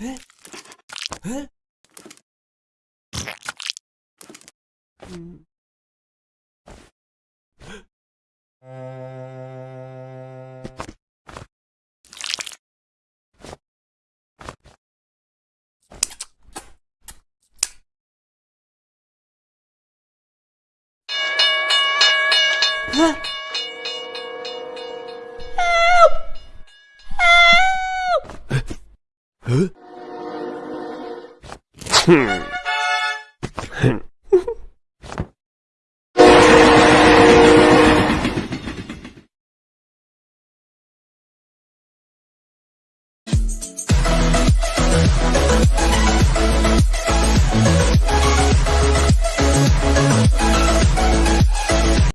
에? 에? 음. 에? Huh? Hmm.